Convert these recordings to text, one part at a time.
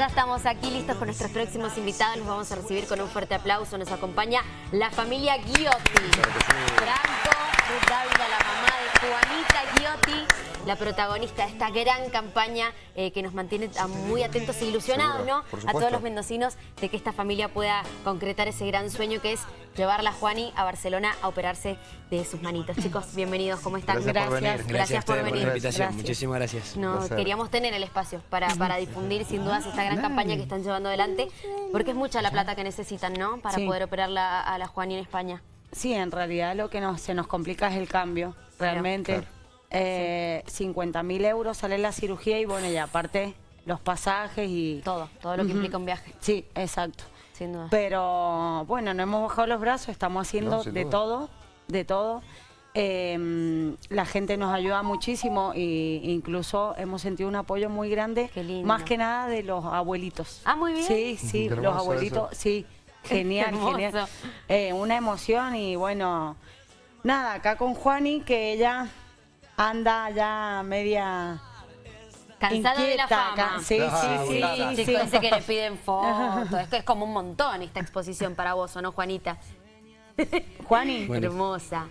Ya estamos aquí listos con nuestros próximos invitados. Los vamos a recibir con un fuerte aplauso. Nos acompaña la familia Giotti. Franco, Ruth Dávila, la mamá de Juanita Giotti, la protagonista de esta gran campaña eh, que nos mantiene muy atentos e ilusionados, ¿no? A todos los mendocinos de que esta familia pueda concretar ese gran sueño que es llevarla a Juani a Barcelona a operarse de sus manitos. Chicos, bienvenidos, ¿cómo están? Gracias, por venir. Gracias, por venir. Por la invitación. Muchísimas gracias. No, queríamos tener el espacio para, para difundir sin dudas esta gran campaña que están llevando adelante, porque es mucha la plata que necesitan, ¿no? Para poder operar a la Juani en España. Sí, en realidad lo que se nos complica es el cambio, realmente. Eh, 50 mil euros sale la cirugía y bueno, ya aparte los pasajes y... Todo, todo lo que implica un viaje. Sí, exacto. Sin duda. Pero bueno, no hemos bajado los brazos, estamos haciendo de todo, de todo. Em, la gente nos ayuda muchísimo e incluso hemos sentido un apoyo muy grande, más que nada de los abuelitos. Ah, muy bien. Sí, sí, los abuelitos, sí, genial, genial. Eh, una emoción y bueno, nada, acá con Juani, que ella anda ya media... Cansada de la fama. Sí, sí, sí. sí, que le piden fotos. Esto es como un montón esta exposición para vos, ¿o no, Juanita? Juani. Hermosa.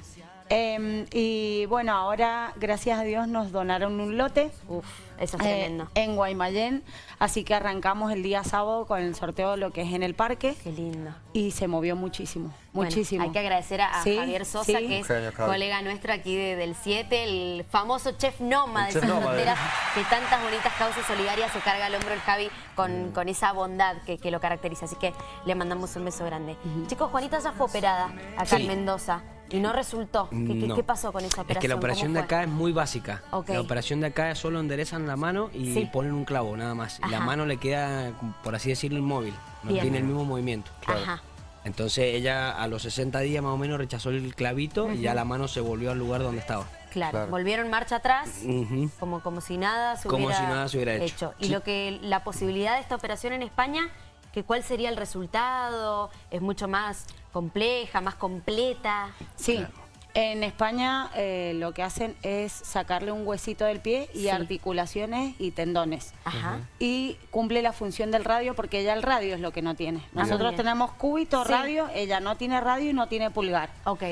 Em, y bueno, ahora, gracias a Dios, nos donaron un lote. Uf, eso es tremendo. Eh, en Guaymallén. Así que arrancamos el día sábado con el sorteo de lo que es en el parque. Qué lindo. Y se movió muchísimo, muchísimo. Hay que agradecer a, Javier Sosa, que es colega nuestro aquí del 7, el famoso chef Noma de esas fronteras, que tantas bonitas causas solidarias se carga al hombro el Javi con, con esa bondad que, que, lo caracteriza. Así que le mandamos un beso grande. Chicos, Juanita ya fue operada acá en Mendoza. ¿Y no resultó? ¿Qué, pasó con esa operación? Es que la operación de acá es muy básica. La operación de acá es solo enderezan la mano y ponen un clavo, nada más. Y la mano le queda, por así decirlo, inmóvil. No tiene el mismo movimiento. Entonces ella a los 60 días más o menos rechazó el clavito y ya la mano se volvió al lugar donde estaba. Claro, volvieron marcha atrás, como, como si nada se como hubiera, si nada se hubiera hecho. Y lo que la posibilidad de esta operación en España que cuál sería el resultado, es mucho más compleja, más completa. Sí, en España eh, lo que hacen es sacarle un huesito del pie y articulaciones y tendones. Ajá. Y cumple la función del radio porque ella el radio es lo que no tiene. Ah, Nosotros tenemos cúbito, radio, ella no tiene radio y no tiene pulgar. Ok.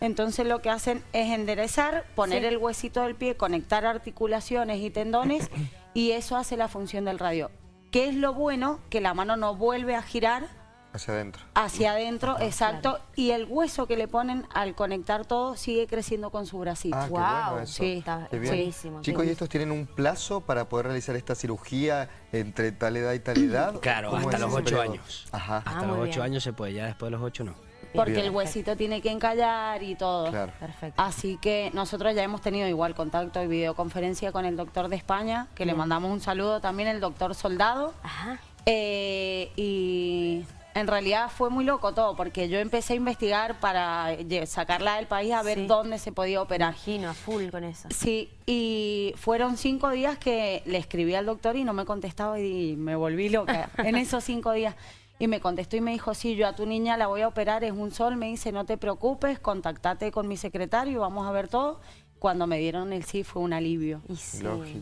Entonces lo que hacen es enderezar, poner el huesito del pie, conectar articulaciones y tendones y eso hace la función del radio. ¿Qué es lo bueno? Que la mano no vuelve a girar. Hacia adentro. Hacia adentro, exacto. Y el hueso que le ponen al conectar todo sigue creciendo con su bracito. Ah, wow. Qué eso. Sí, está buenísimo. Chicos, ¿y estos tienen un plazo para poder realizar esta cirugía entre tal edad y tal edad? Claro, hasta los ocho años. Ajá. Hasta ah, los ocho años se puede, ya después de los ocho no. Porque el huesito tiene que encallar y todo. Claro. Perfecto. Así que nosotros ya hemos tenido igual contacto y videoconferencia con el doctor de España, que le mandamos un saludo también, el doctor Soldado. Ajá. Eh, y en realidad fue muy loco todo, porque yo empecé a investigar para sacarla del país a ver dónde se podía operar. Imagino, a full con eso. Sí, y fueron cinco días que le escribí al doctor y no me contestaba y me volví loca en esos cinco días. Y me contestó y me dijo, sí, yo a tu niña la voy a operar, es un sol. Me dice, no te preocupes, contactate con mi secretario, vamos a ver todo. Cuando me dieron el sí fue un alivio.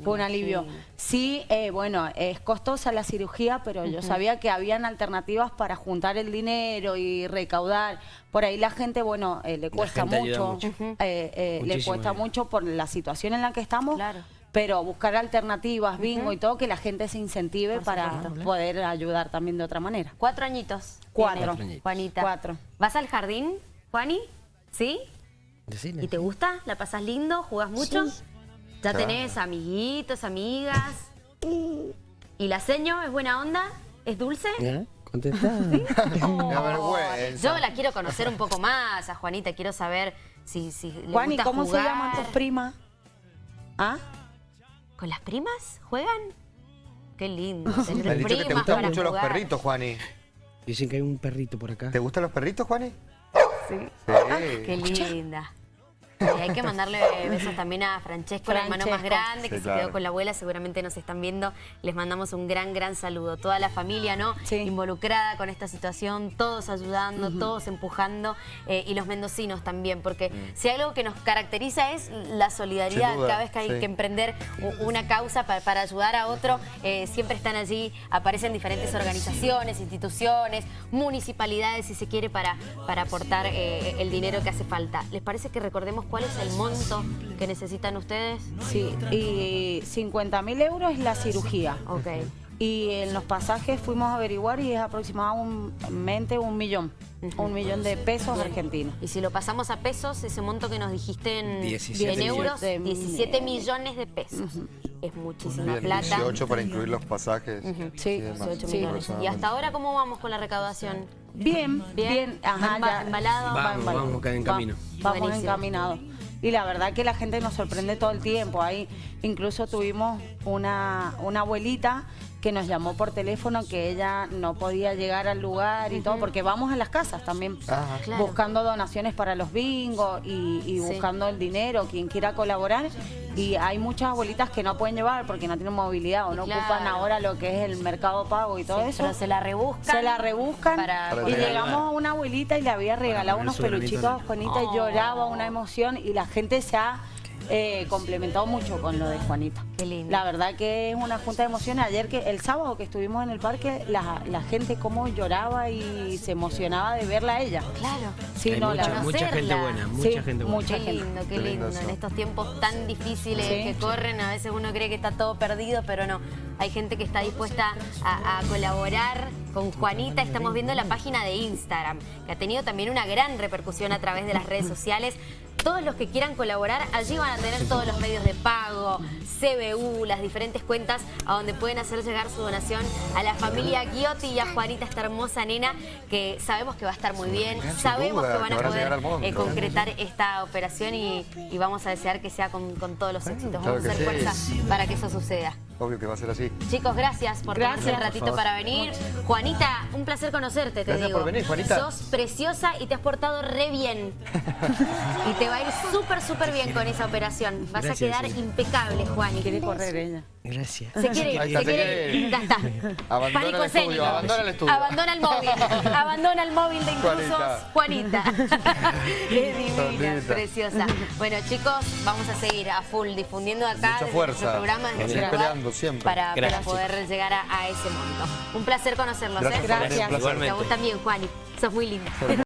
fue un alivio. Sí, eh, bueno, es costosa la cirugía, pero yo sabía que habían alternativas para juntar el dinero y recaudar. Por ahí la gente, bueno, eh, le cuesta mucho, eh, le cuesta mucho por la situación en la que estamos. Claro pero buscar alternativas, bingo y todo, que la gente se incentive para poder ayudar también de otra manera. Cuatro añitos. Cuatro. Juanita. Cuatro. ¿Vas al jardín, Juani? ¿Sí? ¿Y te gusta? ¿La pasas lindo? ¿Jugas mucho? ¿Ya tenés amiguitos, amigas? ¿Y la seño es buena onda? ¿Es dulce? ¿Eh? Contestá. yo la quiero conocer un poco más a Juanita, quiero saber si, si le Juani, ¿cómo se llaman tus primas? ¿Ah? ¿Con las primas juegan? Qué lindo. Me han dicho que te gustan mucho los perritos, Juani. Dicen que hay un perrito por acá. ¿Te gustan los perritos, Juani? Sí. sí. qué linda. hay que mandarle besos también a Francesco, el hermano más grande, que se quedó con la abuela, seguramente nos están viendo. Les mandamos un gran, gran saludo. Toda la familia, ¿no? Involucrada con esta situación, todos ayudando, todos empujando, eh, y los mendocinos también, porque mm. si hay algo que nos caracteriza es la solidaridad. Cada vez que hay que emprender una causa para, ayudar a otro, eh, siempre están allí, aparecen diferentes organizaciones, instituciones, municipalidades, si se quiere, para, para aportar eh, el dinero que hace falta. ¿Les parece que recordemos cuál es el monto que necesitan ustedes? Sí, y 50 mil euros es la cirugía. Ok. Y en los pasajes fuimos a averiguar y es aproximadamente un millón. Un millón de pesos argentinos. Y si lo pasamos a pesos, ese monto que nos dijiste en, 17 euros, 17 millones de pesos. Es muchísima plata. 18 para incluir los pasajes. Sí, 18 millones. ¿Y hasta ahora cómo vamos con la recaudación? Bien, bien. Ajá, ya. ¿Embalado? Vamos, vamos, en camino. vamos encaminados. Y la verdad que la gente nos sorprende todo el tiempo. Ahí incluso tuvimos una, una abuelita que nos llamó por teléfono que ella no podía llegar al lugar y todo, porque vamos a las casas también buscando donaciones para los bingos y, buscando el dinero, quien quiera colaborar. Y hay muchas abuelitas que no pueden llevar porque no tienen movilidad o no ocupan ahora lo que es el mercado pago y todo eso. Pero se la rebuscan. Se la rebuscan. y llegamos a una abuelita y le había regalado unos peluchitos a Juanita y oh. lloraba una emoción y la gente se ha eh, complementado mucho con lo de Juanita. Qué lindo. La verdad que es una junta de emociones. Ayer, que el sábado que estuvimos en el parque, la, gente cómo lloraba y se emocionaba de verla a ella. Claro. Sí, no, mucha, la mucha gente buena, mucha gente buena. qué lindo, qué, lindo. En estos tiempos tan difíciles que corren, a veces uno cree que está todo perdido, pero no. Hay gente que está dispuesta a, a colaborar con Juanita. Estamos viendo la página de Instagram, que ha tenido también una gran repercusión a través de las redes sociales todos los que quieran colaborar, allí van a tener todos los medios de pago, CBU, las diferentes cuentas a donde pueden hacer llegar su donación a la familia Guiotti y a Juanita, esta hermosa nena, que sabemos que va a estar muy bien, sabemos que van a poder eh, concretar esta operación y, vamos a desear que sea con, todos los éxitos. Vamos a hacer fuerza para que eso suceda. Obvio que va a ser así. Chicos, gracias por gracias. un ratito para venir. Juanita, un placer conocerte, te gracias digo. por venir, Juanita. Sos preciosa y te has portado re bien. y te va a ir súper, súper bien con esa operación. Vas a quedar impecable, Juan. Quiere correr ella. Gracias. Se quiere, se quiere, ya está. Abandona Pánico el estudio, abandona el estudio. Abandona el móvil, abandona el móvil de intrusos. Juanita. es divina, preciosa. Bueno, chicos, vamos a seguir a full difundiendo acá Mucha fuerza. programa. Peleando siempre. Para, para poder llegar a, ese monto. Un placer conocerlos. Gracias. ¿eh? Gracias. Te gustan bien, Juani. Sos muy linda.